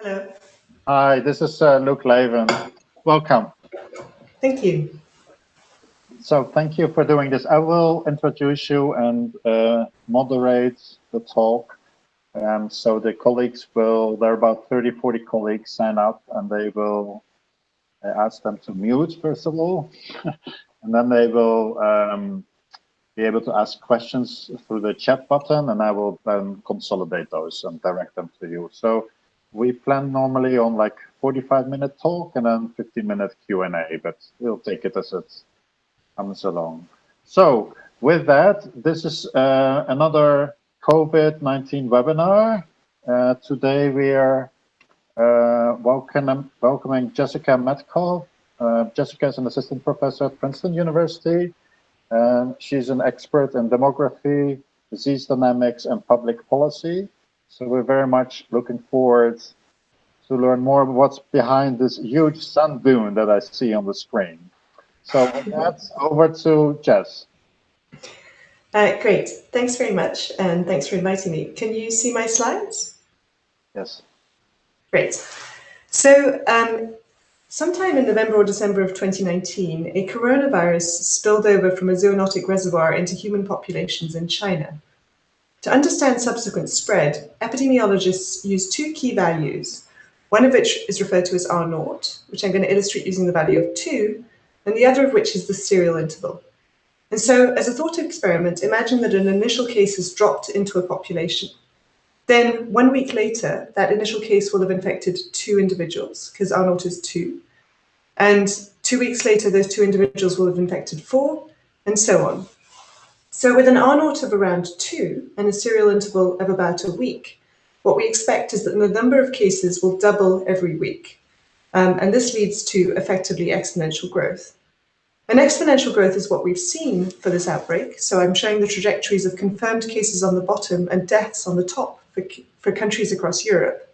Hello. Hi, this is uh, Luke Laven. Welcome. Thank you. So thank you for doing this. I will introduce you and uh, moderate the talk. Um, so the colleagues will, there are about 30, 40 colleagues sign up and they will uh, ask them to mute first of all. and then they will um, be able to ask questions through the chat button and I will then consolidate those and direct them to you. So we plan normally on like 45 minute talk and then 15 minute Q&A, but we'll take it as it comes along. So with that, this is uh, another COVID-19 webinar. Uh, today we are uh, welcome, welcoming Jessica Metcalf. Uh, Jessica is an assistant professor at Princeton University. She's an expert in demography, disease dynamics, and public policy. So we're very much looking forward to learn more of what's behind this huge sun dune that I see on the screen. So that's over to Jess. Uh, great, thanks very much, and thanks for inviting me. Can you see my slides? Yes. Great. So um, sometime in November or December of 2019, a coronavirus spilled over from a zoonotic reservoir into human populations in China. To understand subsequent spread, epidemiologists use two key values, one of which is referred to as R naught, which I'm going to illustrate using the value of 2, and the other of which is the serial interval. And so, as a thought experiment, imagine that an initial case has dropped into a population. Then, one week later, that initial case will have infected two individuals, because R naught is 2. And two weeks later, those two individuals will have infected four, and so on. So with an R naught of around two and a serial interval of about a week, what we expect is that the number of cases will double every week. Um, and this leads to effectively exponential growth. And exponential growth is what we've seen for this outbreak. So I'm showing the trajectories of confirmed cases on the bottom and deaths on the top for, for countries across Europe.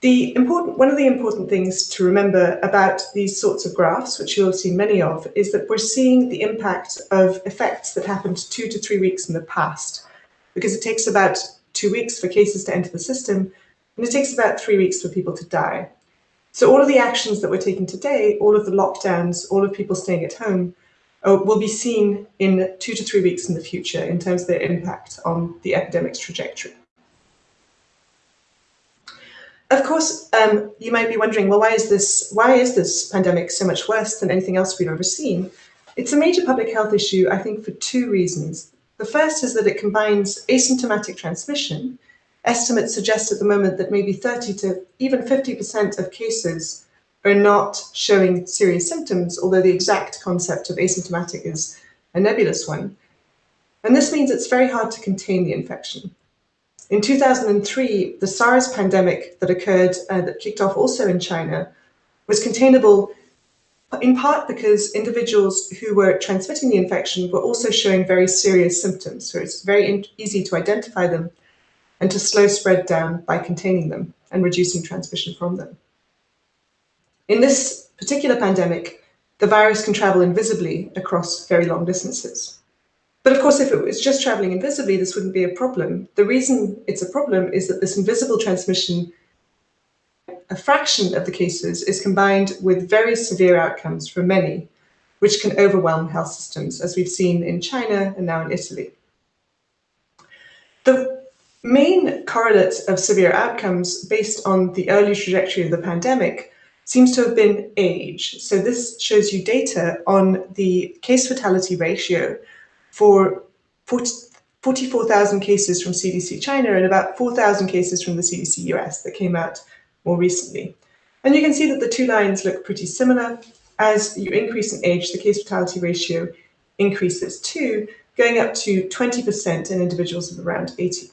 The important, one of the important things to remember about these sorts of graphs, which you'll see many of, is that we're seeing the impact of effects that happened two to three weeks in the past, because it takes about two weeks for cases to enter the system, and it takes about three weeks for people to die. So all of the actions that we're taking today, all of the lockdowns, all of people staying at home, uh, will be seen in two to three weeks in the future in terms of their impact on the epidemic's trajectory. Of course, um, you might be wondering, well, why is this why is this pandemic so much worse than anything else we've ever seen? It's a major public health issue, I think, for two reasons. The first is that it combines asymptomatic transmission. Estimates suggest at the moment that maybe 30 to even 50% of cases are not showing serious symptoms, although the exact concept of asymptomatic is a nebulous one. And this means it's very hard to contain the infection. In 2003, the SARS pandemic that occurred, uh, that kicked off also in China, was containable in part because individuals who were transmitting the infection were also showing very serious symptoms. So it's very easy to identify them and to slow spread down by containing them and reducing transmission from them. In this particular pandemic, the virus can travel invisibly across very long distances. But of course, if it was just traveling invisibly, this wouldn't be a problem. The reason it's a problem is that this invisible transmission, a fraction of the cases is combined with very severe outcomes for many, which can overwhelm health systems, as we've seen in China and now in Italy. The main correlate of severe outcomes based on the early trajectory of the pandemic seems to have been age. So this shows you data on the case fatality ratio for 44,000 cases from CDC China and about 4,000 cases from the CDC US that came out more recently. And you can see that the two lines look pretty similar. As you increase in age, the case fatality ratio increases too, going up to 20% in individuals of around 80.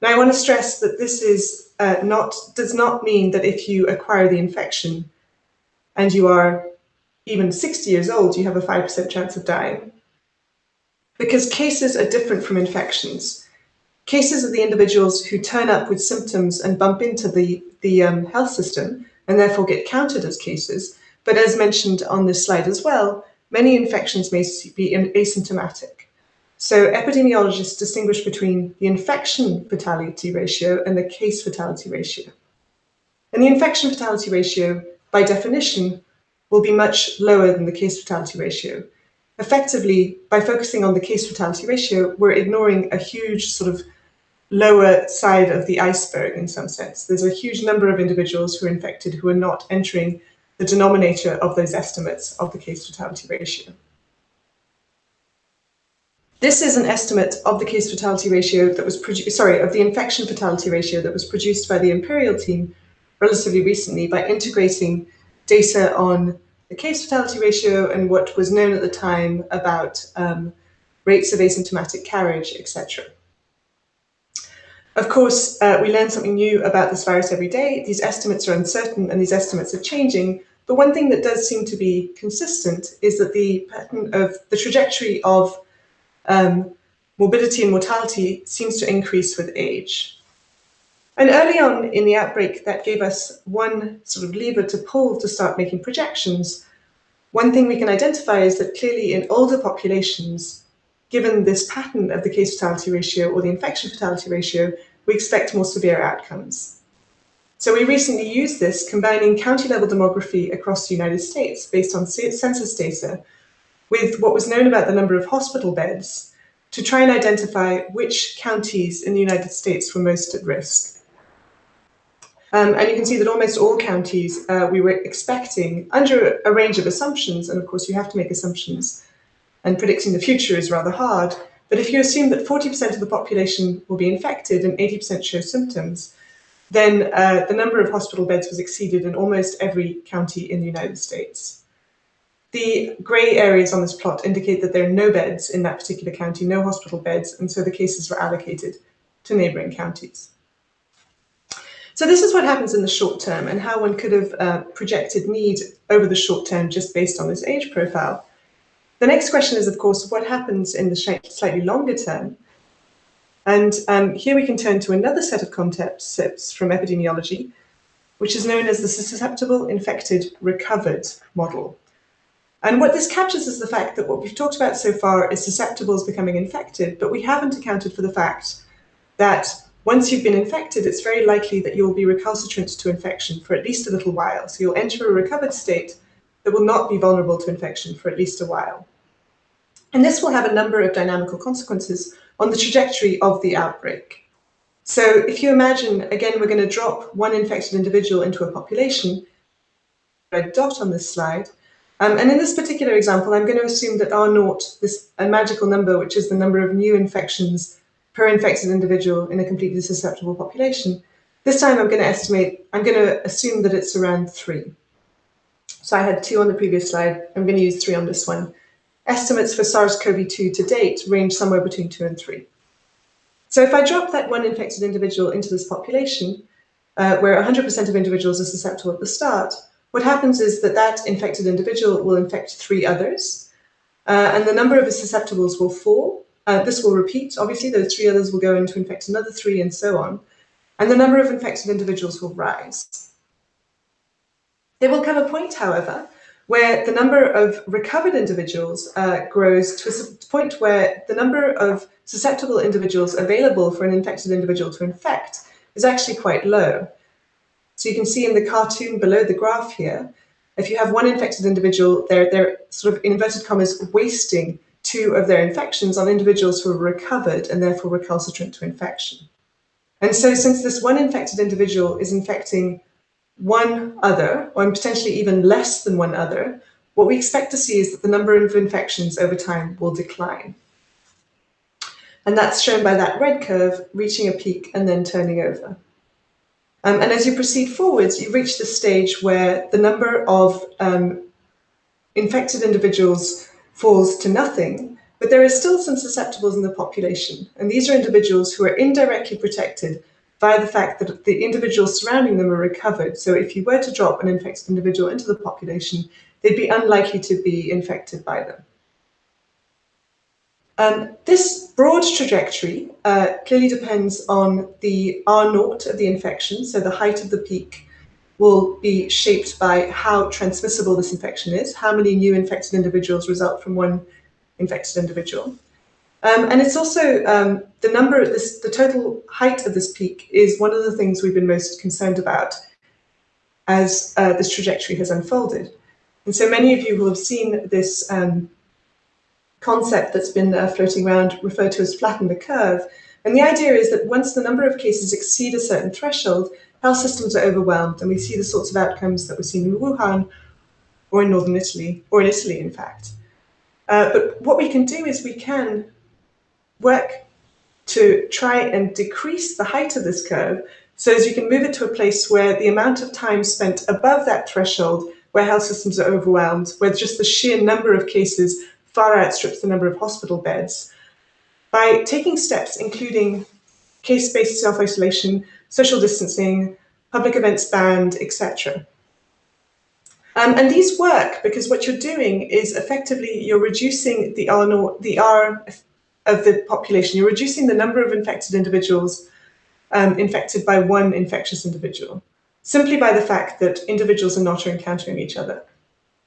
Now, I want to stress that this is uh, not does not mean that if you acquire the infection and you are even 60 years old, you have a 5% chance of dying because cases are different from infections. Cases are the individuals who turn up with symptoms and bump into the, the um, health system and therefore get counted as cases. But as mentioned on this slide as well, many infections may be asymptomatic. So epidemiologists distinguish between the infection fatality ratio and the case fatality ratio. And the infection fatality ratio, by definition, will be much lower than the case fatality ratio. Effectively, by focusing on the case fatality ratio, we're ignoring a huge sort of lower side of the iceberg in some sense. There's a huge number of individuals who are infected who are not entering the denominator of those estimates of the case fatality ratio. This is an estimate of the case fatality ratio that was produced, sorry, of the infection fatality ratio that was produced by the Imperial team relatively recently by integrating data on the case fatality ratio and what was known at the time about um, rates of asymptomatic carriage, etc. Of course, uh, we learn something new about this virus every day. These estimates are uncertain and these estimates are changing. But one thing that does seem to be consistent is that the pattern of the trajectory of um, morbidity and mortality seems to increase with age. And early on in the outbreak, that gave us one sort of lever to pull to start making projections. One thing we can identify is that clearly in older populations, given this pattern of the case fatality ratio or the infection fatality ratio, we expect more severe outcomes. So we recently used this combining county level demography across the United States based on census data with what was known about the number of hospital beds to try and identify which counties in the United States were most at risk. Um, and you can see that almost all counties uh, we were expecting under a range of assumptions, and of course you have to make assumptions, and predicting the future is rather hard, but if you assume that 40% of the population will be infected and 80% show symptoms, then uh, the number of hospital beds was exceeded in almost every county in the United States. The grey areas on this plot indicate that there are no beds in that particular county, no hospital beds, and so the cases were allocated to neighbouring counties. So this is what happens in the short term and how one could have uh, projected need over the short term just based on this age profile. The next question is, of course, what happens in the slightly longer term? And um, here we can turn to another set of concepts from epidemiology, which is known as the susceptible, infected, recovered model. And what this captures is the fact that what we've talked about so far is susceptibles becoming infected, but we haven't accounted for the fact that once you've been infected, it's very likely that you'll be recalcitrant to infection for at least a little while. So you'll enter a recovered state that will not be vulnerable to infection for at least a while. And this will have a number of dynamical consequences on the trajectory of the outbreak. So if you imagine, again, we're going to drop one infected individual into a population, red dot on this slide, um, and in this particular example, I'm going to assume that R naught, this a magical number, which is the number of new infections per infected individual in a completely susceptible population. This time I'm going to estimate, I'm going to assume that it's around three. So I had two on the previous slide, I'm going to use three on this one. Estimates for SARS-CoV-2 to date range somewhere between two and three. So if I drop that one infected individual into this population, uh, where 100% of individuals are susceptible at the start, what happens is that that infected individual will infect three others, uh, and the number of susceptibles will fall uh, this will repeat, obviously, those three others will go in to infect another three and so on. And the number of infected individuals will rise. There will come a point, however, where the number of recovered individuals uh, grows to a point where the number of susceptible individuals available for an infected individual to infect is actually quite low. So you can see in the cartoon below the graph here, if you have one infected individual, they're, they're sort of, in inverted commas, wasting two of their infections on individuals who are recovered and therefore recalcitrant to infection. And so since this one infected individual is infecting one other, or potentially even less than one other, what we expect to see is that the number of infections over time will decline. And that's shown by that red curve reaching a peak and then turning over. Um, and as you proceed forwards, you reach the stage where the number of um, infected individuals falls to nothing, but there are still some susceptibles in the population. And these are individuals who are indirectly protected by the fact that the individuals surrounding them are recovered. So if you were to drop an infected individual into the population, they'd be unlikely to be infected by them. Um, this broad trajectory uh, clearly depends on the R naught of the infection, so the height of the peak will be shaped by how transmissible this infection is, how many new infected individuals result from one infected individual. Um, and it's also um, the number, this, the total height of this peak is one of the things we've been most concerned about. as uh, this trajectory has unfolded. And so many of you will have seen this um, concept that's been uh, floating around referred to as flatten the curve. And the idea is that once the number of cases exceed a certain threshold, health systems are overwhelmed and we see the sorts of outcomes that we're seeing in Wuhan or in northern Italy, or in Italy, in fact. Uh, but what we can do is we can work to try and decrease the height of this curve so as you can move it to a place where the amount of time spent above that threshold where health systems are overwhelmed, where just the sheer number of cases far outstrips the number of hospital beds, by taking steps including case-based self-isolation, social distancing, public events banned, etc. Um, and these work because what you're doing is effectively you're reducing the R, the R of the population. You're reducing the number of infected individuals um, infected by one infectious individual, simply by the fact that individuals are not encountering each other.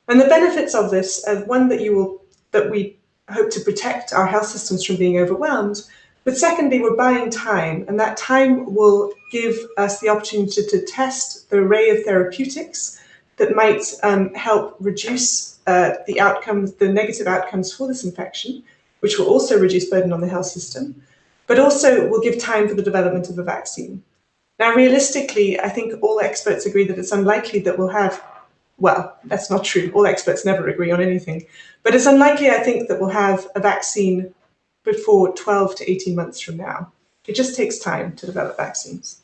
And the benefits of this are one that you will that we hope to protect our health systems from being overwhelmed, but secondly, we're buying time, and that time will give us the opportunity to test the array of therapeutics that might um, help reduce uh, the outcomes, the negative outcomes for this infection, which will also reduce burden on the health system, but also will give time for the development of a vaccine. Now, realistically, I think all experts agree that it's unlikely that we'll have, well, that's not true. All experts never agree on anything, but it's unlikely, I think, that we'll have a vaccine before 12 to 18 months from now. It just takes time to develop vaccines.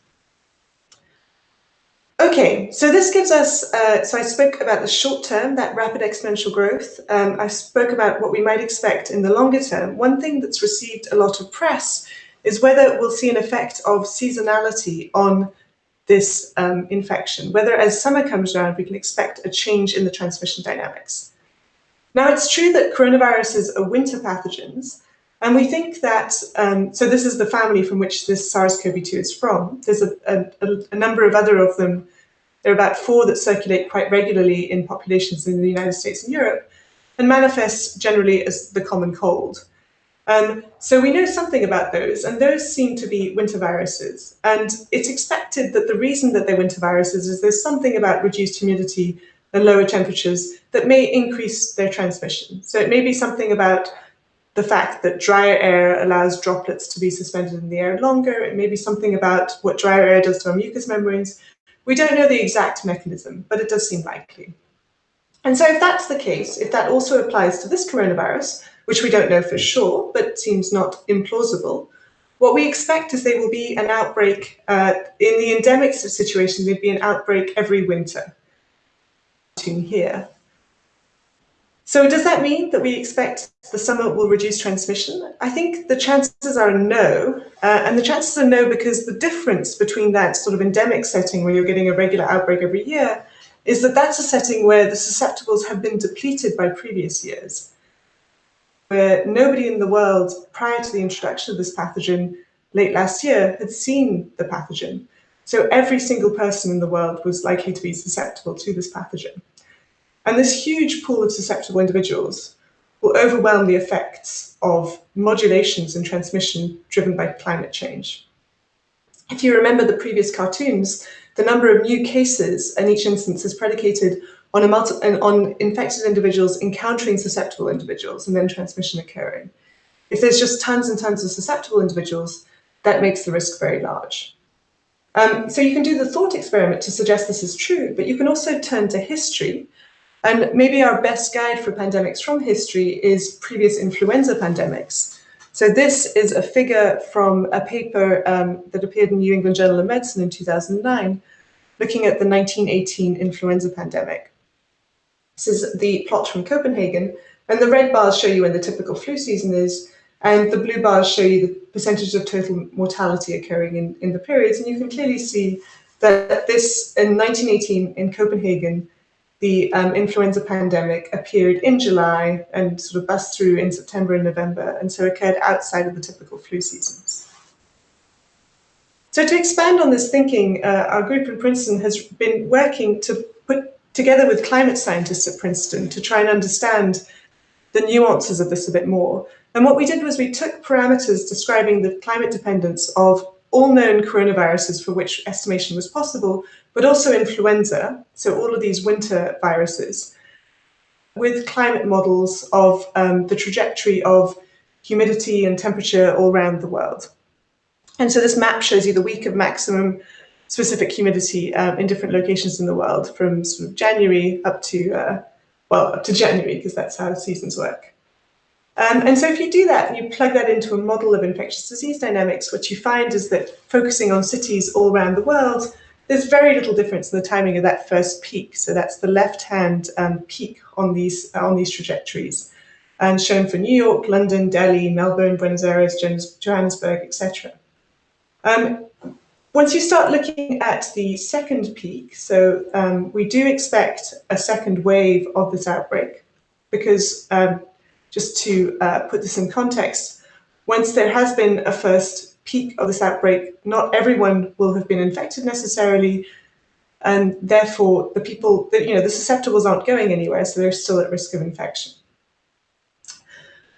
Okay, so this gives us, uh, so I spoke about the short term, that rapid exponential growth. Um, I spoke about what we might expect in the longer term. One thing that's received a lot of press is whether we'll see an effect of seasonality on this um, infection, whether as summer comes around, we can expect a change in the transmission dynamics. Now, it's true that coronaviruses are winter pathogens, and we think that, um, so this is the family from which this SARS-CoV-2 is from. There's a, a, a, number of other of them. There are about four that circulate quite regularly in populations in the United States and Europe and manifest generally as the common cold. Um, so we know something about those, and those seem to be winter viruses. And it's expected that the reason that they're winter viruses is there's something about reduced humidity and lower temperatures that may increase their transmission. So it may be something about the fact that drier air allows droplets to be suspended in the air longer. It may be something about what drier air does to our mucous membranes. We don't know the exact mechanism, but it does seem likely. And so if that's the case, if that also applies to this coronavirus, which we don't know for sure, but seems not implausible, what we expect is there will be an outbreak, uh, in the endemic situation, there'd be an outbreak every winter. Here. So does that mean that we expect the summer will reduce transmission? I think the chances are no, uh, and the chances are no because the difference between that sort of endemic setting where you're getting a regular outbreak every year is that that's a setting where the susceptibles have been depleted by previous years, where nobody in the world prior to the introduction of this pathogen late last year had seen the pathogen. So every single person in the world was likely to be susceptible to this pathogen. And this huge pool of susceptible individuals will overwhelm the effects of modulations in transmission driven by climate change. If you remember the previous cartoons, the number of new cases in each instance is predicated on, a multi on infected individuals encountering susceptible individuals and then transmission occurring. If there's just tons and tons of susceptible individuals, that makes the risk very large. Um, so you can do the thought experiment to suggest this is true, but you can also turn to history and maybe our best guide for pandemics from history is previous influenza pandemics. So this is a figure from a paper um, that appeared in New England Journal of Medicine in 2009, looking at the 1918 influenza pandemic. This is the plot from Copenhagen, and the red bars show you when the typical flu season is, and the blue bars show you the percentage of total mortality occurring in, in the periods. And you can clearly see that this, in 1918 in Copenhagen, the um, influenza pandemic appeared in July and sort of bust through in September and November, and so occurred outside of the typical flu seasons. So to expand on this thinking, uh, our group in Princeton has been working to put together with climate scientists at Princeton to try and understand the nuances of this a bit more. And what we did was we took parameters describing the climate dependence of all known coronaviruses for which estimation was possible, but also influenza, so all of these winter viruses, with climate models of um, the trajectory of humidity and temperature all around the world. And so this map shows you the week of maximum specific humidity um, in different locations in the world from sort of January up to, uh, well, up to January, because that's how seasons work. Um, and so if you do that and you plug that into a model of infectious disease dynamics, what you find is that focusing on cities all around the world, there's very little difference in the timing of that first peak. So that's the left-hand um, peak on these, uh, on these trajectories and shown for New York, London, Delhi, Melbourne, Buenos Aires, Johannesburg, etc. Um, once you start looking at the second peak, so um, we do expect a second wave of this outbreak because um, just to uh, put this in context, once there has been a first peak of this outbreak, not everyone will have been infected necessarily, and therefore the people, that you know, the susceptibles aren't going anywhere, so they're still at risk of infection.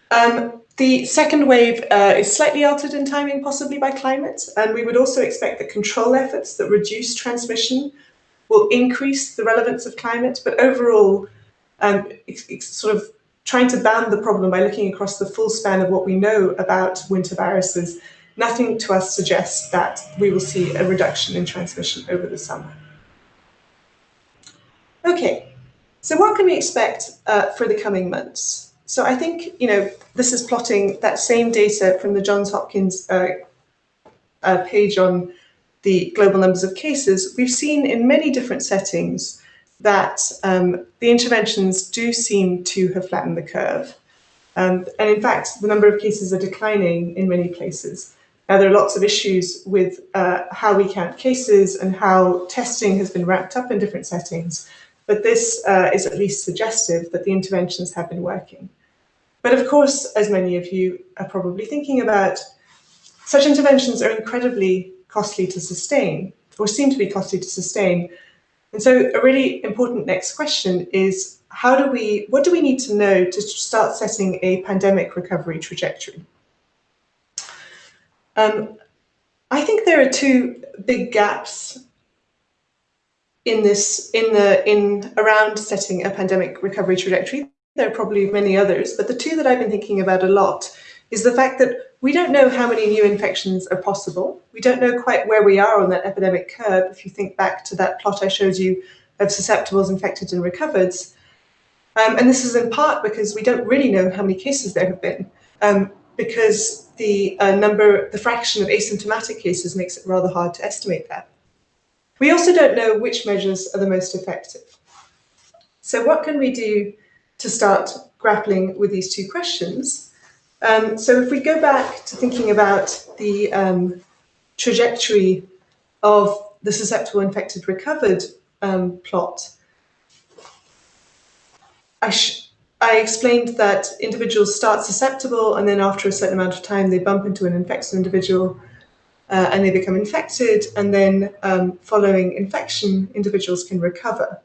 Um, the second wave uh, is slightly altered in timing, possibly by climate, and we would also expect that control efforts that reduce transmission will increase the relevance of climate, but overall, um, sort of trying to bound the problem by looking across the full span of what we know about winter viruses, nothing to us suggests that we will see a reduction in transmission over the summer. Okay, so what can we expect uh, for the coming months? So I think, you know, this is plotting that same data from the Johns Hopkins uh, uh, page on the global numbers of cases. We've seen in many different settings that um, the interventions do seem to have flattened the curve. Um, and in fact, the number of cases are declining in many places. Now, there are lots of issues with uh, how we count cases and how testing has been wrapped up in different settings, but this uh, is at least suggestive that the interventions have been working. But of course, as many of you are probably thinking about, such interventions are incredibly costly to sustain, or seem to be costly to sustain, and so a really important next question is how do we, what do we need to know to start setting a pandemic recovery trajectory? Um, I think there are two big gaps in this, in the, in around setting a pandemic recovery trajectory. There are probably many others, but the two that I've been thinking about a lot is the fact that we don't know how many new infections are possible. We don't know quite where we are on that epidemic curve. If you think back to that plot I showed you of susceptibles, infected and recovered. Um, and this is in part because we don't really know how many cases there have been, um, because the uh, number, the fraction of asymptomatic cases makes it rather hard to estimate that. We also don't know which measures are the most effective. So what can we do to start grappling with these two questions? Um, so if we go back to thinking about the um, trajectory of the susceptible infected recovered um, plot, I, I, explained that individuals start susceptible and then after a certain amount of time they bump into an infected individual uh, and they become infected and then um, following infection individuals can recover.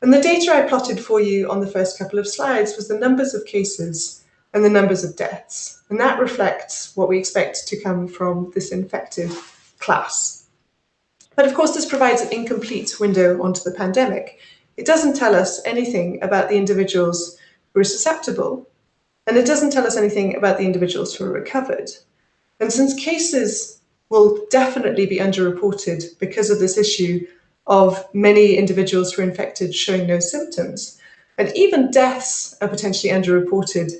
And the data I plotted for you on the first couple of slides was the numbers of cases and the numbers of deaths. And that reflects what we expect to come from this infected class. But of course, this provides an incomplete window onto the pandemic. It doesn't tell us anything about the individuals who are susceptible, and it doesn't tell us anything about the individuals who are recovered. And since cases will definitely be underreported because of this issue of many individuals who are infected showing no symptoms, and even deaths are potentially underreported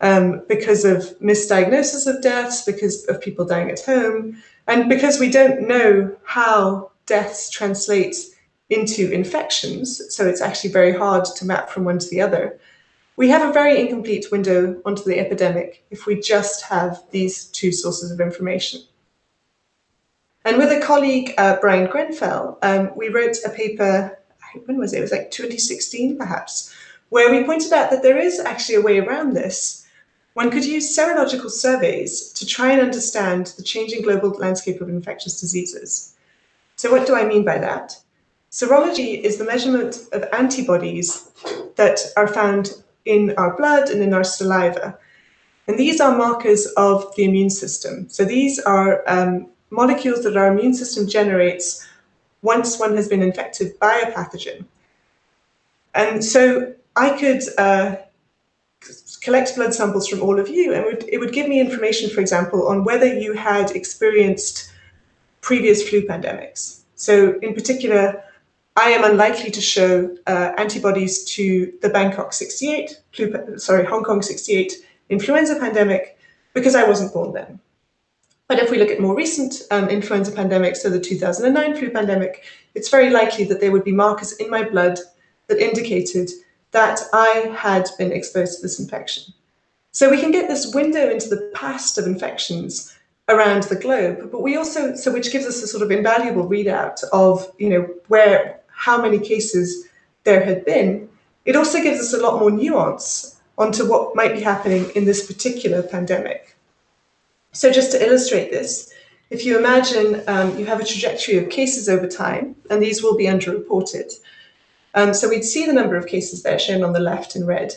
um, because of misdiagnosis of deaths, because of people dying at home, and because we don't know how deaths translate into infections, so it's actually very hard to map from one to the other, we have a very incomplete window onto the epidemic if we just have these two sources of information. And with a colleague, uh, Bryan Grenfell, um, we wrote a paper, when was it? It was like 2016, perhaps, where we pointed out that there is actually a way around this, one could use serological surveys to try and understand the changing global landscape of infectious diseases. So what do I mean by that? Serology is the measurement of antibodies that are found in our blood and in our saliva. And these are markers of the immune system. So these are um, molecules that our immune system generates once one has been infected by a pathogen. And so I could uh, collect blood samples from all of you and it would, it would give me information, for example, on whether you had experienced previous flu pandemics. So in particular, I am unlikely to show uh, antibodies to the Bangkok 68, flu, sorry, Hong Kong 68 influenza pandemic because I wasn't born then. But if we look at more recent um, influenza pandemics, so the 2009 flu pandemic, it's very likely that there would be markers in my blood that indicated that I had been exposed to this infection. So we can get this window into the past of infections around the globe, but we also, so which gives us a sort of invaluable readout of, you know, where, how many cases there had been. It also gives us a lot more nuance onto what might be happening in this particular pandemic. So just to illustrate this, if you imagine um, you have a trajectory of cases over time, and these will be underreported. Um, so we'd see the number of cases there shown on the left in red.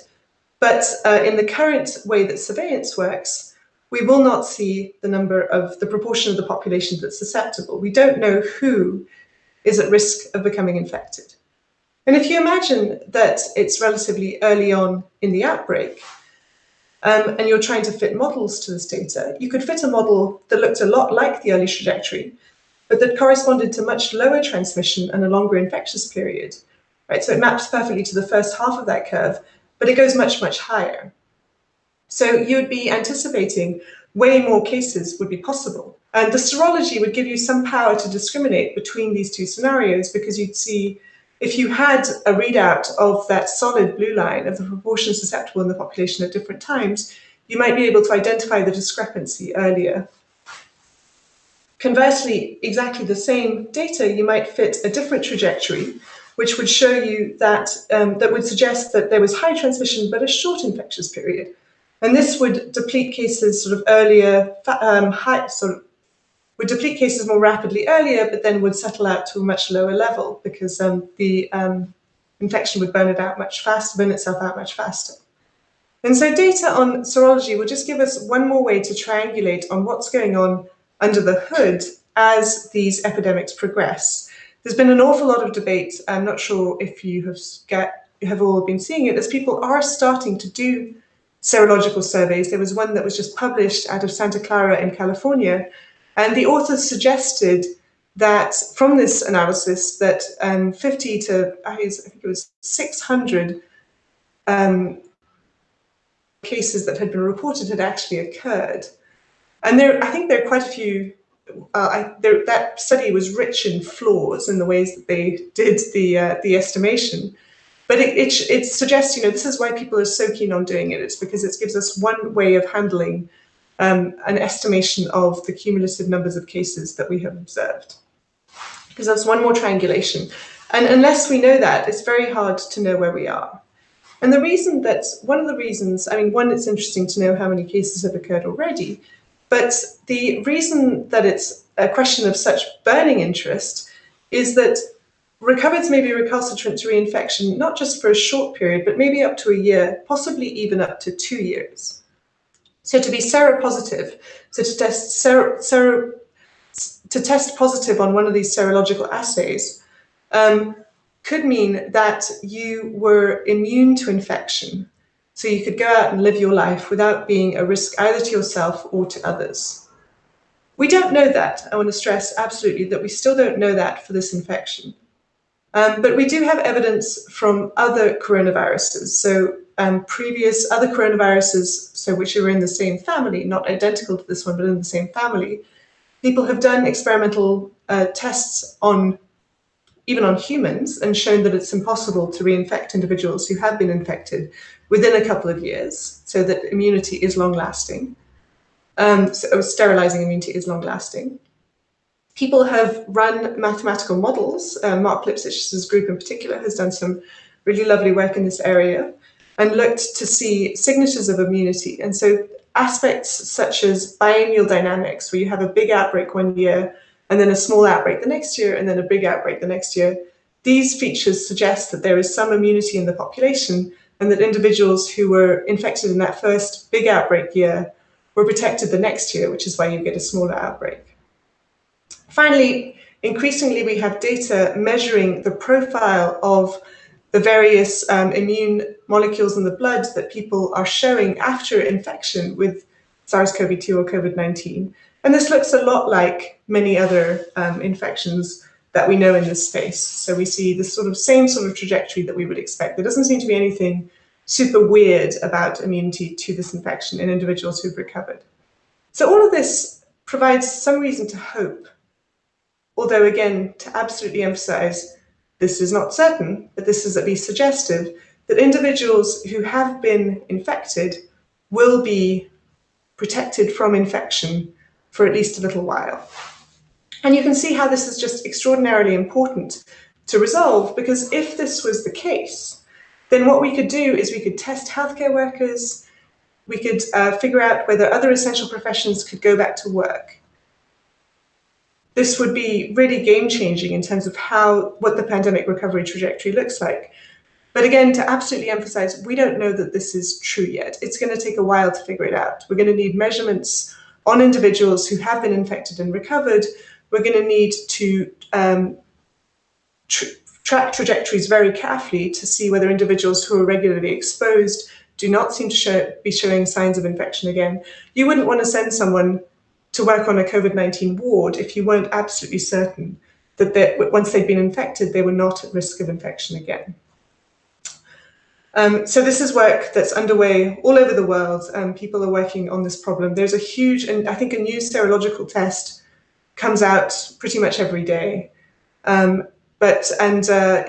But uh, in the current way that surveillance works, we will not see the number of the proportion of the population that's susceptible. We don't know who is at risk of becoming infected. And if you imagine that it's relatively early on in the outbreak, um, and you're trying to fit models to this data, you could fit a model that looked a lot like the early trajectory, but that corresponded to much lower transmission and a longer infectious period. Right? So it maps perfectly to the first half of that curve, but it goes much, much higher. So you would be anticipating way more cases would be possible. And the serology would give you some power to discriminate between these two scenarios because you'd see if you had a readout of that solid blue line of the proportion susceptible in the population at different times, you might be able to identify the discrepancy earlier. Conversely, exactly the same data, you might fit a different trajectory, which would show you that, um, that would suggest that there was high transmission, but a short infectious period. And this would deplete cases sort of earlier, um, high, sort of would deplete cases more rapidly earlier, but then would settle out to a much lower level because um, the um, infection would burn it out much faster, burn itself out much faster. And so data on serology will just give us one more way to triangulate on what's going on under the hood as these epidemics progress. There's been an awful lot of debate. I'm not sure if you have, get, have all been seeing it, as people are starting to do serological surveys. There was one that was just published out of Santa Clara in California, and the authors suggested that from this analysis that um, 50 to, I think it was 600 um, cases that had been reported had actually occurred. And there, I think there are quite a few, uh, I, there, that study was rich in flaws in the ways that they did the, uh, the estimation. But it, it, it suggests, you know, this is why people are so keen on doing it. It's because it gives us one way of handling um, an estimation of the cumulative numbers of cases that we have observed. Because that's one more triangulation. And unless we know that, it's very hard to know where we are. And the reason that, one of the reasons, I mean, one, it's interesting to know how many cases have occurred already, but the reason that it's a question of such burning interest is that recovered may be recalcitrant to reinfection, not just for a short period, but maybe up to a year, possibly even up to two years. So to be seropositive, so to test sero, sero, to test positive on one of these serological assays um, could mean that you were immune to infection. So you could go out and live your life without being a risk either to yourself or to others. We don't know that. I want to stress absolutely that we still don't know that for this infection. Um, but we do have evidence from other coronaviruses. So um, previous other coronaviruses, so which are in the same family, not identical to this one, but in the same family, people have done experimental uh, tests on even on humans and shown that it's impossible to reinfect individuals who have been infected within a couple of years, so that immunity is long-lasting. Um, so sterilizing immunity is long-lasting. People have run mathematical models. Uh, Marc Lipsitch's group in particular has done some really lovely work in this area and looked to see signatures of immunity. And so aspects such as biennial dynamics, where you have a big outbreak one year, and then a small outbreak the next year, and then a big outbreak the next year, these features suggest that there is some immunity in the population and that individuals who were infected in that first big outbreak year were protected the next year, which is why you get a smaller outbreak. Finally, increasingly we have data measuring the profile of the various um, immune molecules in the blood that people are showing after infection with SARS-CoV-2 or COVID-19. And this looks a lot like many other um, infections that we know in this space. So we see the sort of same sort of trajectory that we would expect. There doesn't seem to be anything super weird about immunity to this infection in individuals who've recovered. So all of this provides some reason to hope. Although again, to absolutely emphasize, this is not certain, but this is at least suggestive that individuals who have been infected will be protected from infection for at least a little while. And you can see how this is just extraordinarily important to resolve because if this was the case, then what we could do is we could test healthcare workers, we could uh, figure out whether other essential professions could go back to work. This would be really game changing in terms of how what the pandemic recovery trajectory looks like. But again, to absolutely emphasize, we don't know that this is true yet. It's going to take a while to figure it out. We're going to need measurements on individuals who have been infected and recovered. We're going to need to um, tr track trajectories very carefully to see whether individuals who are regularly exposed do not seem to show, be showing signs of infection again. You wouldn't want to send someone to work on a COVID-19 ward if you weren't absolutely certain that once they'd been infected, they were not at risk of infection again. Um, so this is work that's underway all over the world. People are working on this problem. There's a huge, and I think a new serological test comes out pretty much every day. Um, but and uh,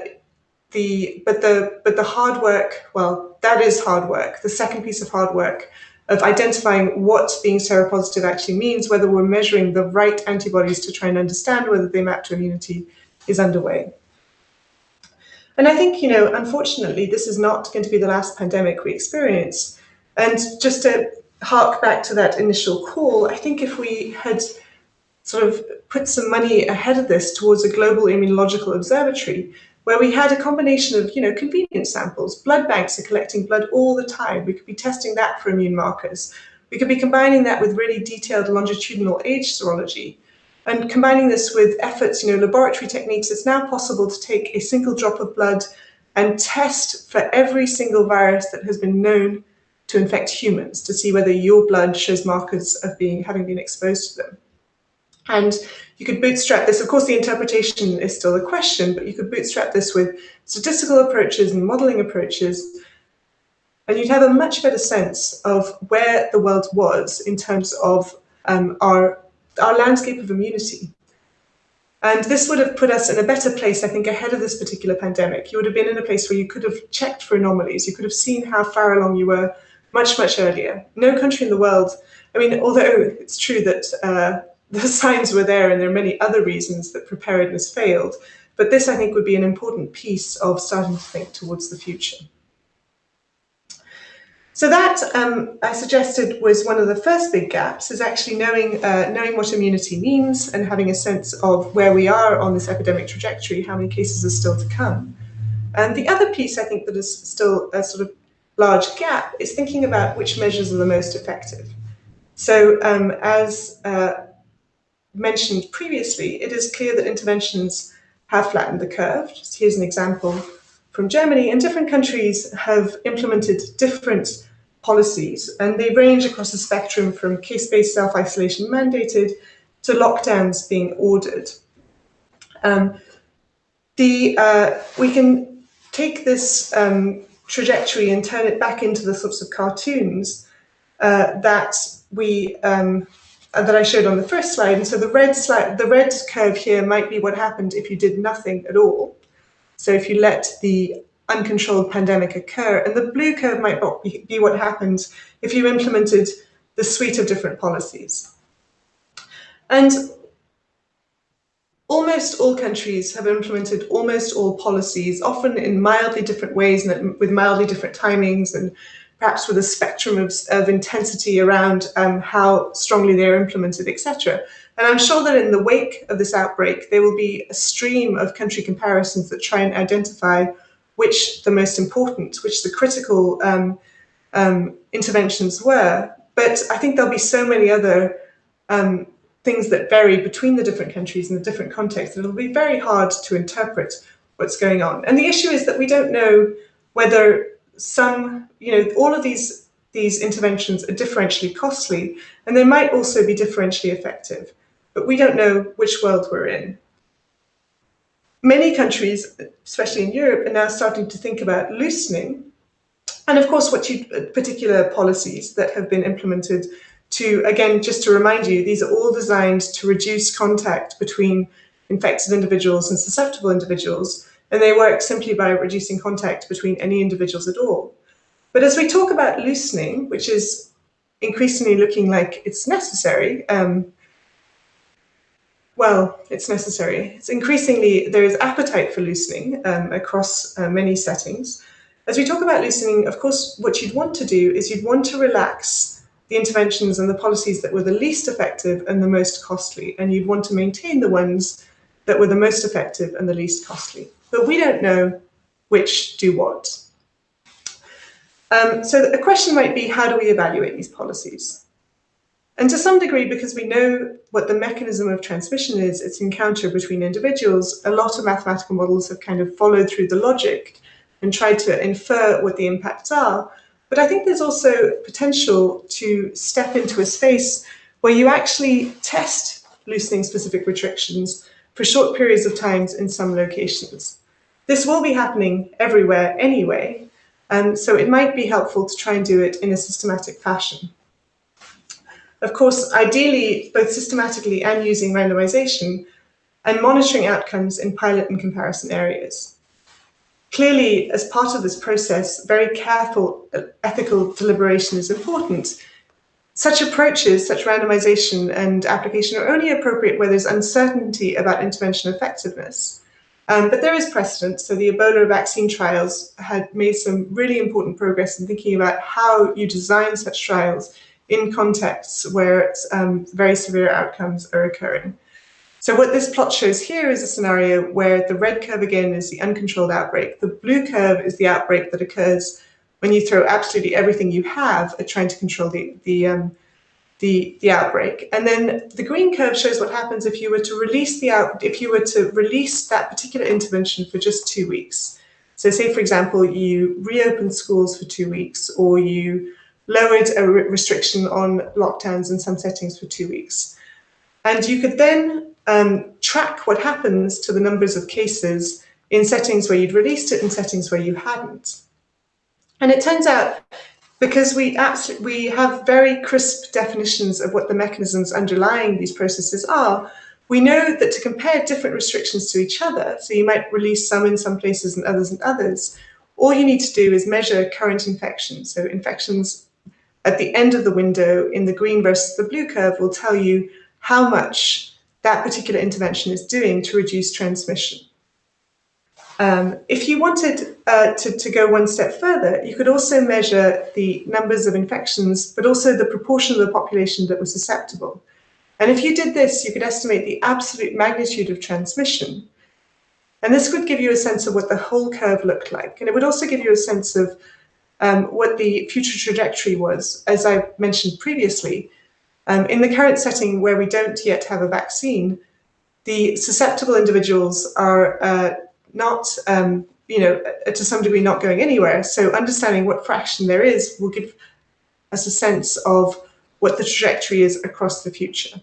the but the but the hard work, well, that is hard work. The second piece of hard work of identifying what being seropositive actually means, whether we're measuring the right antibodies to try and understand whether they map to immunity, is underway. And I think, you know, unfortunately, this is not going to be the last pandemic we experience. And just to hark back to that initial call, I think if we had sort of put some money ahead of this towards a global immunological observatory, where we had a combination of, you know, convenient samples. Blood banks are collecting blood all the time. We could be testing that for immune markers. We could be combining that with really detailed longitudinal age serology. And combining this with efforts, you know, laboratory techniques, it's now possible to take a single drop of blood and test for every single virus that has been known to infect humans to see whether your blood shows markers of being having been exposed to them. And you could bootstrap this. Of course, the interpretation is still a question, but you could bootstrap this with statistical approaches and modeling approaches. And you'd have a much better sense of where the world was in terms of um, our, our landscape of immunity. And this would have put us in a better place, I think, ahead of this particular pandemic. You would have been in a place where you could have checked for anomalies. You could have seen how far along you were much, much earlier. No country in the world, I mean, although it's true that uh, the signs were there and there are many other reasons that preparedness failed. But this, I think, would be an important piece of starting to think towards the future. So that, um, I suggested, was one of the first big gaps, is actually knowing, uh, knowing what immunity means and having a sense of where we are on this epidemic trajectory, how many cases are still to come. And the other piece, I think, that is still a sort of large gap is thinking about which measures are the most effective. So um, as uh, mentioned previously, it is clear that interventions have flattened the curve. Just here's an example from Germany, and different countries have implemented different policies, and they range across the spectrum from case-based self-isolation mandated to lockdowns being ordered. Um, the, uh, we can take this um, trajectory and turn it back into the sorts of cartoons uh, that we um, uh, that I showed on the first slide. And so the red slide, the red curve here might be what happened if you did nothing at all. So if you let the uncontrolled pandemic occur, and the blue curve might be what happens if you implemented the suite of different policies. And almost all countries have implemented almost all policies, often in mildly different ways and with mildly different timings and perhaps with a spectrum of, of intensity around um, how strongly they're implemented, etc. And I'm sure that in the wake of this outbreak, there will be a stream of country comparisons that try and identify which the most important, which the critical um, um, interventions were. But I think there'll be so many other um, things that vary between the different countries and the different contexts, that it'll be very hard to interpret what's going on. And the issue is that we don't know whether some, you know, all of these, these interventions are differentially costly, and they might also be differentially effective, but we don't know which world we're in. Many countries, especially in Europe, are now starting to think about loosening. And of course, what you, particular policies that have been implemented to, again, just to remind you, these are all designed to reduce contact between infected individuals and susceptible individuals, and they work simply by reducing contact between any individuals at all. But as we talk about loosening, which is increasingly looking like it's necessary, um, well, it's necessary. It's increasingly, there is appetite for loosening um, across uh, many settings. As we talk about loosening, of course, what you'd want to do is you'd want to relax the interventions and the policies that were the least effective and the most costly, and you'd want to maintain the ones that were the most effective and the least costly. But we don't know which do what. Um, so the question might be, how do we evaluate these policies? And to some degree, because we know what the mechanism of transmission is, its encounter between individuals, a lot of mathematical models have kind of followed through the logic and tried to infer what the impacts are. But I think there's also potential to step into a space where you actually test loosening specific restrictions for short periods of times in some locations. This will be happening everywhere anyway, and so it might be helpful to try and do it in a systematic fashion. Of course, ideally, both systematically and using randomization, and monitoring outcomes in pilot and comparison areas. Clearly, as part of this process, very careful uh, ethical deliberation is important. Such approaches, such randomization and application are only appropriate where there's uncertainty about intervention effectiveness. Um, but there is precedent. So the Ebola vaccine trials had made some really important progress in thinking about how you design such trials in contexts where um, very severe outcomes are occurring. So what this plot shows here is a scenario where the red curve again is the uncontrolled outbreak. The blue curve is the outbreak that occurs when you throw absolutely everything you have at trying to control the, the um, the, the outbreak. And then the green curve shows what happens if you were to release the out, if you were to release that particular intervention for just two weeks. So say, for example, you reopened schools for two weeks or you lowered a re restriction on lockdowns in some settings for two weeks. And you could then um, track what happens to the numbers of cases in settings where you'd released it and settings where you hadn't. And it turns out because we absolutely we have very crisp definitions of what the mechanisms underlying these processes are, we know that to compare different restrictions to each other, so you might release some in some places and others in others, all you need to do is measure current infections. So infections at the end of the window in the green versus the blue curve will tell you how much that particular intervention is doing to reduce transmission. Um, if you wanted uh, to, to go one step further, you could also measure the numbers of infections, but also the proportion of the population that was susceptible. And if you did this, you could estimate the absolute magnitude of transmission. And this would give you a sense of what the whole curve looked like. And it would also give you a sense of um, what the future trajectory was. As I mentioned previously, um, in the current setting where we don't yet have a vaccine, the susceptible individuals are uh, not, um, you know, to some degree not going anywhere. So understanding what fraction there is will give us a sense of what the trajectory is across the future.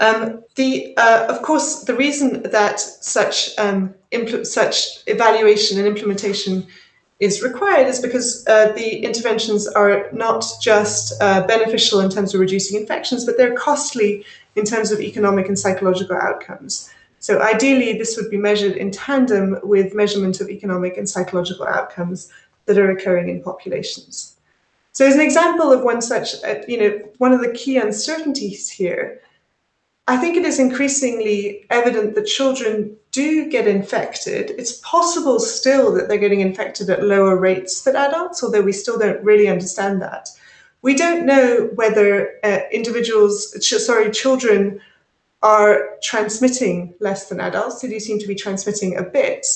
Um, the, uh, of course, the reason that such, um, such evaluation and implementation is required is because uh, the interventions are not just uh, beneficial in terms of reducing infections, but they're costly in terms of economic and psychological outcomes. So ideally, this would be measured in tandem with measurement of economic and psychological outcomes that are occurring in populations. So as an example of one such, uh, you know, one of the key uncertainties here, I think it is increasingly evident that children do get infected. It's possible still that they're getting infected at lower rates than adults, although we still don't really understand that. We don't know whether uh, individuals, sorry, children are transmitting less than adults. They do seem to be transmitting a bit.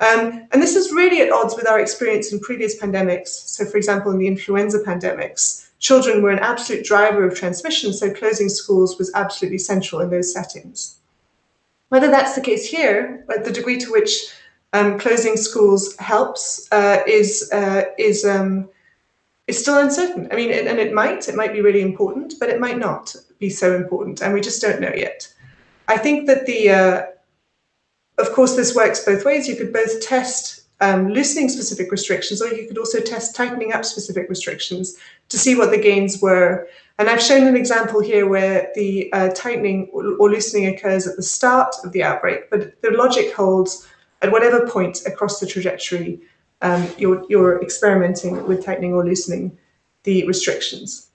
Um, and this is really at odds with our experience in previous pandemics. So for example, in the influenza pandemics, children were an absolute driver of transmission, so closing schools was absolutely central in those settings. Whether that's the case here, but the degree to which um, closing schools helps uh, is uh, is um, is still uncertain. I mean, it, and it might it might be really important, but it might not be so important, and we just don't know yet. I think that the uh, of course this works both ways. You could both test um, loosening specific restrictions, or you could also test tightening up specific restrictions to see what the gains were. And I've shown an example here where the uh, tightening or loosening occurs at the start of the outbreak, but the logic holds at whatever point across the trajectory um, you're, you're experimenting with tightening or loosening the restrictions.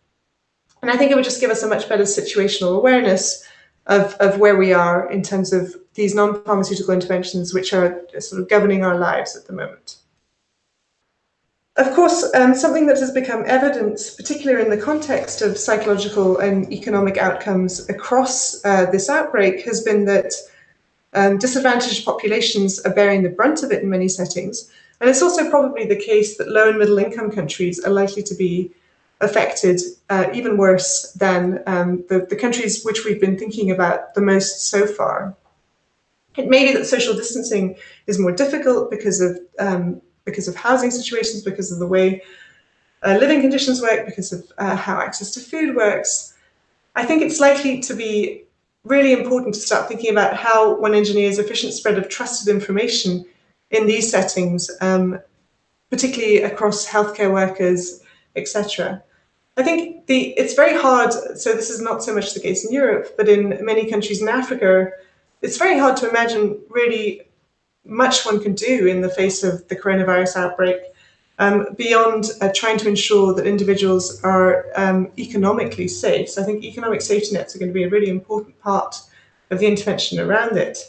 And I think it would just give us a much better situational awareness of, of where we are in terms of these non-pharmaceutical interventions which are sort of governing our lives at the moment. Of course, um, something that has become evident, particularly in the context of psychological and economic outcomes across uh, this outbreak, has been that um, disadvantaged populations are bearing the brunt of it in many settings. And it's also probably the case that low and middle income countries are likely to be affected uh, even worse than um, the, the countries which we've been thinking about the most so far. It may be that social distancing is more difficult because of um, because of housing situations, because of the way uh, living conditions work, because of uh, how access to food works. I think it's likely to be really important to start thinking about how one engineers efficient spread of trusted information in these settings, um, particularly across healthcare workers, etc. I think the it's very hard, so this is not so much the case in Europe, but in many countries in Africa, it's very hard to imagine really much one can do in the face of the coronavirus outbreak um, beyond uh, trying to ensure that individuals are um, economically safe. So I think economic safety nets are going to be a really important part of the intervention around it.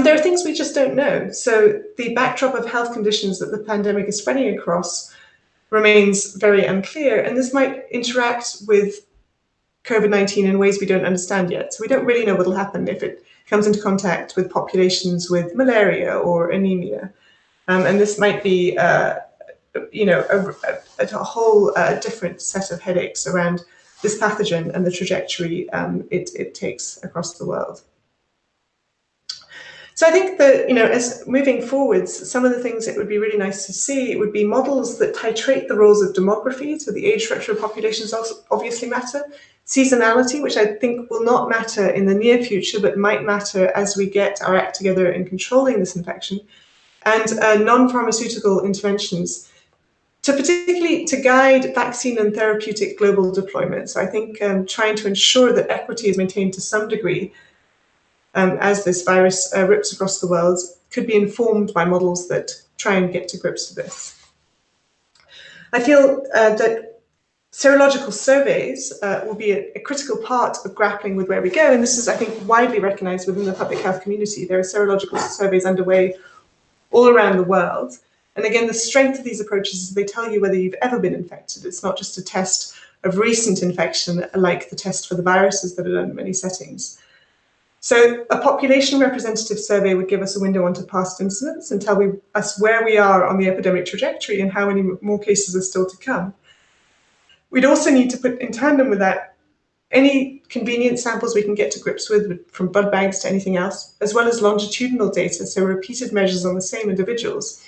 There are things we just don't know. So the backdrop of health conditions that the pandemic is spreading across remains very unclear, and this might interact with COVID-19 in ways we don't understand yet. So we don't really know what will happen if it comes into contact with populations with malaria or anemia. Um, and this might be, uh, you know, a, a, a whole uh, different set of headaches around this pathogen and the trajectory um, it, it takes across the world. So I think that, you know, as moving forwards, some of the things that would be really nice to see would be models that titrate the roles of demography, so the age structure of populations obviously matter, seasonality, which I think will not matter in the near future, but might matter as we get our act together in controlling this infection, and uh, non-pharmaceutical interventions. To particularly to guide vaccine and therapeutic global deployment. So I think um, trying to ensure that equity is maintained to some degree um, as this virus uh, rips across the world could be informed by models that try and get to grips with this. I feel uh, that serological surveys uh, will be a, a, critical part of grappling with where we go, and this is, I think, widely recognized within the public health community. There are serological surveys underway all around the world. And again, the strength of these approaches is they tell you whether you've ever been infected. It's not just a test of recent infection like the test for the viruses that are done in many settings. So a population representative survey would give us a window onto past incidents and tell we, us where we are on the epidemic trajectory and how many more cases are still to come. We'd also need to put in tandem with that any convenient samples we can get to grips with from blood banks to anything else, as well as longitudinal data, so repeated measures on the same individuals.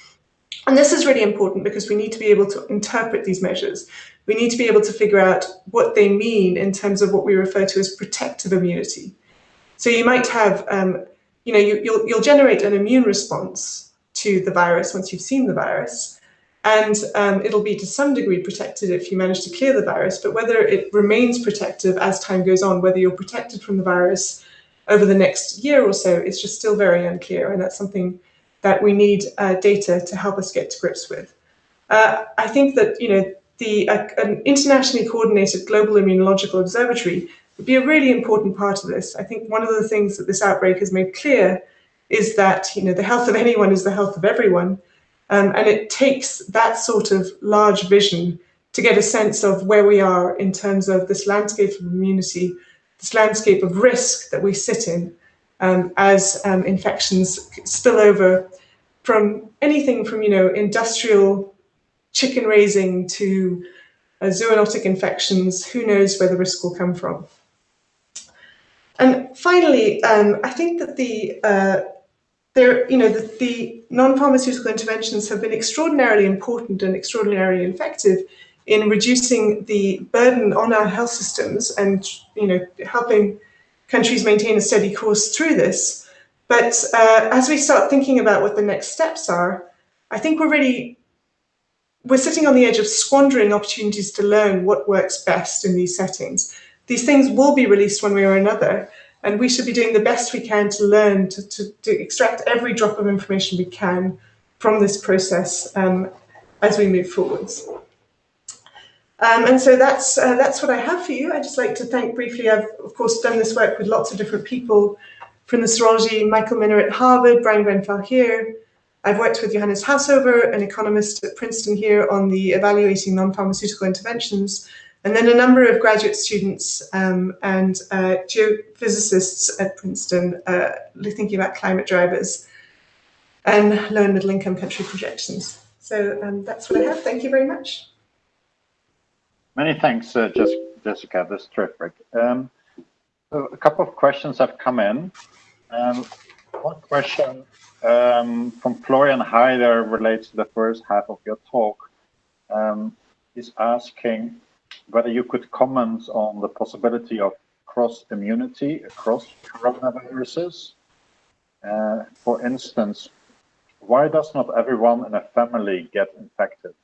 And this is really important because we need to be able to interpret these measures. We need to be able to figure out what they mean in terms of what we refer to as protective immunity. So you might have, um, you know, you, you'll, you'll generate an immune response to the virus once you've seen the virus. And um, it'll be to some degree protected if you manage to clear the virus, but whether it remains protective as time goes on, whether you're protected from the virus over the next year or so, is just still very unclear. And that's something that we need uh, data to help us get to grips with. Uh, I think that, you know, the uh, an internationally coordinated global immunological observatory would be a really important part of this. I think one of the things that this outbreak has made clear is that you know the health of anyone is the health of everyone, um, and it takes that sort of large vision to get a sense of where we are in terms of this landscape of immunity, this landscape of risk that we sit in um, as um, infections spill over from anything from you know industrial chicken raising to uh, zoonotic infections, who knows where the risk will come from. And finally, um, I think that the uh, there, you know, the, the non-pharmaceutical interventions have been extraordinarily important and extraordinarily effective in reducing the burden on our health systems and, you know, helping countries maintain a steady course through this. But uh, as we start thinking about what the next steps are, I think we're really, we're sitting on the edge of squandering opportunities to learn what works best in these settings. These things will be released one way or another, and we should be doing the best we can to learn, to, to, to extract every drop of information we can from this process um, as we move forwards. Um, and so that's uh, that's what I have for you. I'd just like to thank briefly, I've of course done this work with lots of different people from the serology, Michael Mina at Harvard, Bryan Grenfell here. I've worked with Johannes Haushofer, an economist at Princeton here on the evaluating non-pharmaceutical interventions, and then a number of graduate students um, and uh, geophysicists at Princeton uh, thinking about climate drivers and low and middle income country projections. So um, that's what I have. Thank you very much. Many thanks, uh, Jessica. That's terrific. Um, so a couple of questions have come in. Um, one question um, from Florian Heider relates to the first half of your talk. Um, is asking whether you could comment on the possibility of cross immunity across coronaviruses. Uh, for instance, why does not everyone in a family get infected?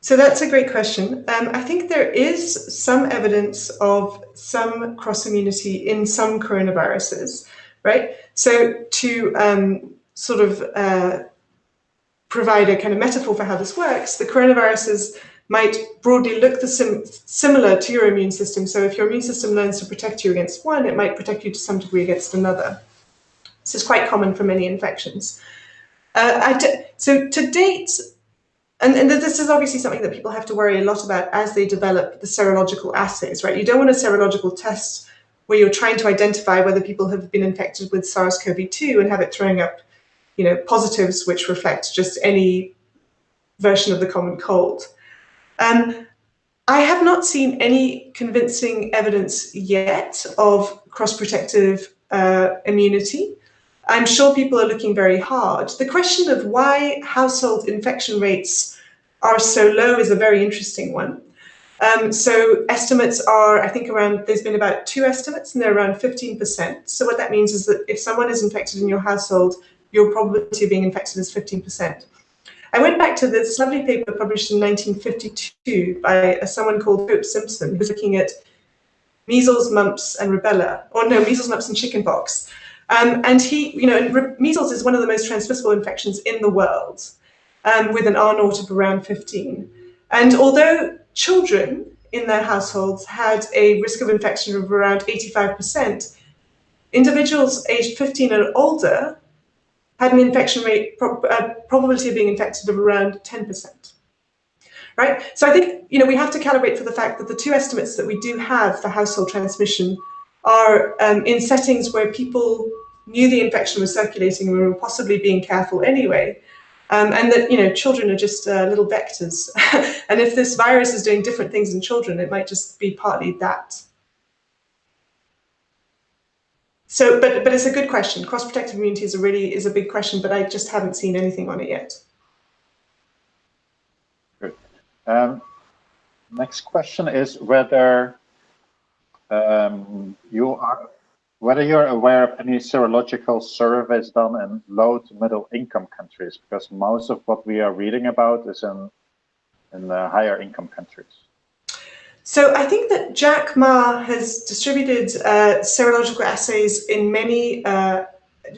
So that's a great question. Um, I think there is some evidence of some cross immunity in some coronaviruses, right? So to um, sort of uh, provide a kind of metaphor for how this works, the coronaviruses might broadly look sim similar to your immune system. So if your immune system learns to protect you against one, it might protect you to some degree against another. This is quite common for many infections. Uh, so to date, and, and this is obviously something that people have to worry a lot about as they develop the serological assays, right? You don't want a serological test where you're trying to identify whether people have been infected with SARS-CoV-2 and have it throwing up, you know, positives which reflect just any version of the common cold. Um, I have not seen any convincing evidence yet of cross-protective uh, immunity. I'm sure people are looking very hard. The question of why household infection rates are so low is a very interesting one. Um, so estimates are, I think around, there's been about two estimates and they're around 15%. So what that means is that if someone is infected in your household, your probability of being infected is 15%. I went back to this lovely paper published in 1952 by someone called Hope Simpson, who's looking at measles, mumps, and rubella, or no, measles, mumps, and chickenpox. Um, and he, you know, measles is one of the most transmissible infections in the world, um, with an R naught of around 15. And although children in their households had a risk of infection of around 85%, individuals aged 15 and older had an infection rate, uh, probability of being infected of around 10%. Right? So I think, you know, we have to calibrate for the fact that the two estimates that we do have for household transmission are um, in settings where people knew the infection was circulating and were possibly being careful anyway. Um, and that, you know, children are just uh, little vectors. and if this virus is doing different things in children, it might just be partly that. So, but but it's a good question. Cross-protective immunity is a really is a big question, but I just haven't seen anything on it yet. Good. Um, next question is whether um, you are whether you're aware of any serological surveys done in low to middle income countries, because most of what we are reading about is in in the higher income countries. So I think that Jack Ma has distributed uh, serological assays in many, uh,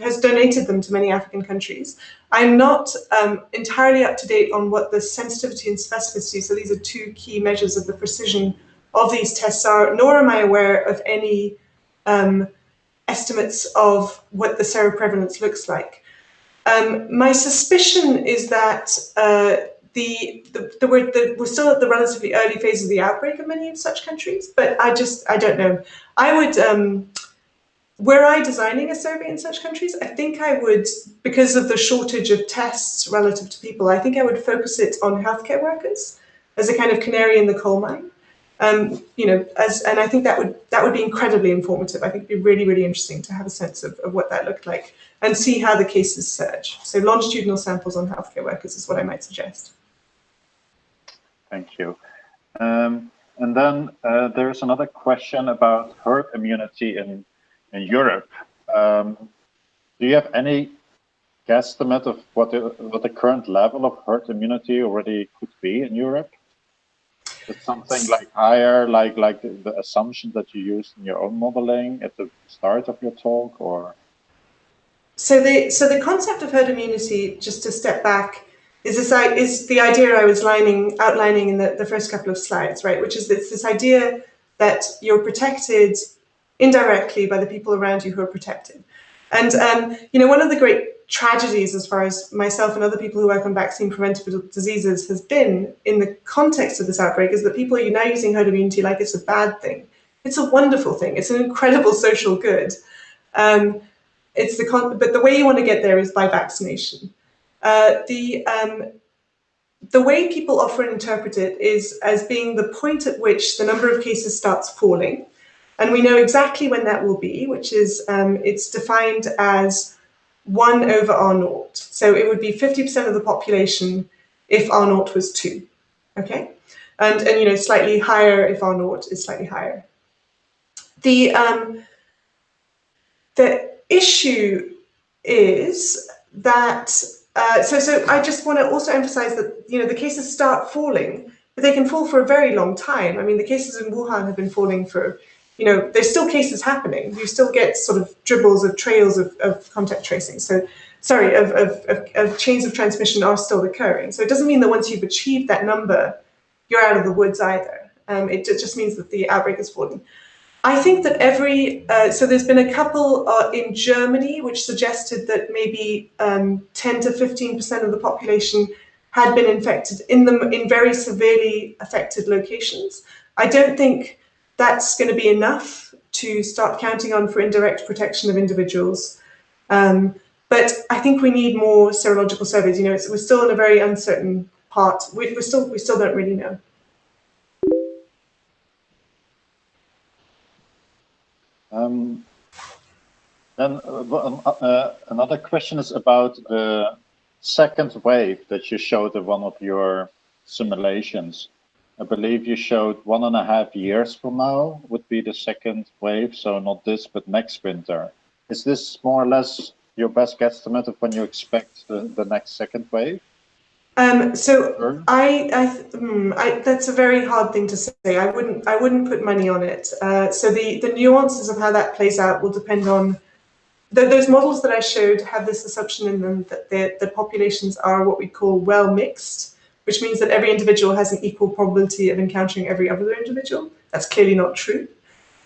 has donated them to many African countries. I'm not um, entirely up to date on what the sensitivity and specificity, so these are two key measures of the precision of these tests are, nor am I aware of any um, estimates of what the seroprevalence looks like. Um, my suspicion is that uh, the, the, the, we're, the, we're still at the relatively early phase of the outbreak in many of such countries, but I just, I don't know. I would, um, were I designing a survey in such countries, I think I would, because of the shortage of tests relative to people, I think I would focus it on healthcare workers as a kind of canary in the coal mine. Um, you know, as and I think that would that would be incredibly informative. I think it'd be really, really interesting to have a sense of, of what that looked like and see how the cases surge. So longitudinal samples on healthcare workers is what I might suggest. Thank you. Um, and then uh, there's another question about herd immunity in, in Europe. Um, do you have any guesstimate of what the, what the current level of herd immunity already could be in Europe? Is something like higher, like like the, the assumption that you used in your own modeling at the start of your talk, or? So the so the concept of herd immunity, just to step back, is this is the idea I was lining, outlining in the, the first couple of slides, right? Which is this, this idea that you're protected indirectly by the people around you who are protected. And um, you know, one of the great tragedies, as far as myself and other people who work on vaccine preventable diseases, has been in the context of this outbreak, is that people are now using herd immunity like it's a bad thing. It's a wonderful thing. It's an incredible social good. Um, it's the but the way you want to get there is by vaccination. Uh, the um, the way people often interpret it is as being the point at which the number of cases starts falling. And we know exactly when that will be, which is um, it's defined as 1 over R naught. So it would be 50% of the population if R naught was 2. Okay? And, and you know, slightly higher if R naught is slightly higher. The, um, the issue is that uh, so, so I just want to also emphasize that you know the cases start falling, but they can fall for a very long time. I mean, the cases in Wuhan have been falling for, you know, there's still cases happening. You still get sort of dribbles of trails of, of contact tracing. So, sorry, of, of, of, of chains of transmission are still occurring. So it doesn't mean that once you've achieved that number, you're out of the woods either. Um, it, just means that the outbreak is fallen. I think that every, uh, so there's been a couple uh, in Germany which suggested that maybe um, 10 to 15% of the population had been infected in them in very severely affected locations. I don't think that's going to be enough to start counting on for indirect protection of individuals. Um, but I think we need more serological surveys. You know, we're still in a very uncertain part. We, we're still, we still don't really know. Um, then uh, um, uh, uh, another question is about the second wave that you showed in one of your simulations. I believe you showed one and a half years from now would be the second wave, so not this, but next winter. Is this more or less your best guesstimate of when you expect the, the next second wave? Um, so I, I, hmm, I, that's a very hard thing to say. I wouldn't, I wouldn't put money on it. Uh, so the, the nuances of how that plays out will depend on the, those models that I showed have this assumption in them that the, the populations are what we call well mixed, which means that every individual has an equal probability of encountering every other individual. That's clearly not true.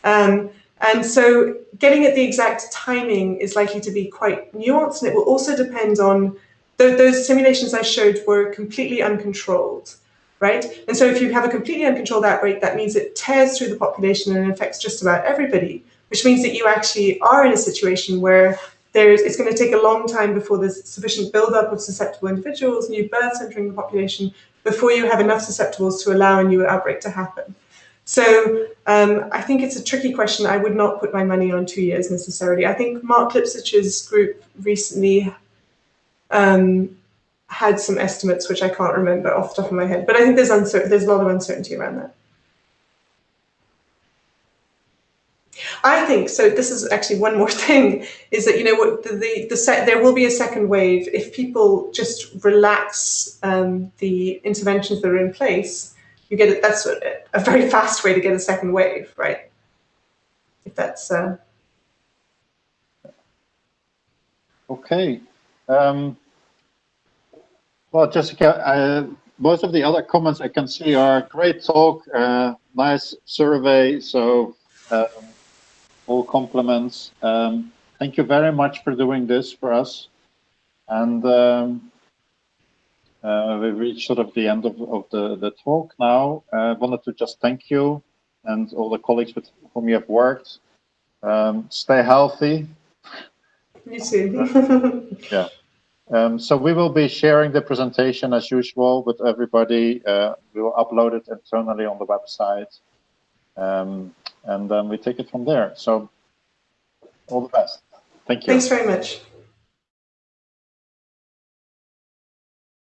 Um, and so getting at the exact timing is likely to be quite nuanced and it will also depend on those simulations I showed were completely uncontrolled, right? And so if you have a completely uncontrolled outbreak, that means it tears through the population and affects just about everybody, which means that you actually are in a situation where there's, it's going to take a long time before there's sufficient buildup of susceptible individuals, new births entering the population, before you have enough susceptibles to allow a new outbreak to happen. So um, I think it's a tricky question. I would not put my money on two years necessarily. I think Marc Lipsitch's group recently um, had some estimates which I can't remember off the top of my head, but I think there's uncertain, there's a lot of uncertainty around that. I think so. This is actually one more thing: is that you know what the the, the set there will be a second wave if people just relax um, the interventions that are in place. You get it. That's a, a, very fast way to get a second wave, right? If that's uh... okay. Um, well, Jessica, uh, most of the other comments I can see are great talk, uh, nice survey. So um, all compliments. Um, thank you very much for doing this for us. And um, uh, we reached sort of the end of, of the, the talk now. I uh, wanted to just thank you and all the colleagues with whom you have worked. Um, stay healthy. You yeah. Um, so we will be sharing the presentation as usual with everybody. Uh, we will upload it internally on the website. Um, and then we take it from there. So all the best. Thank you. Thanks very much.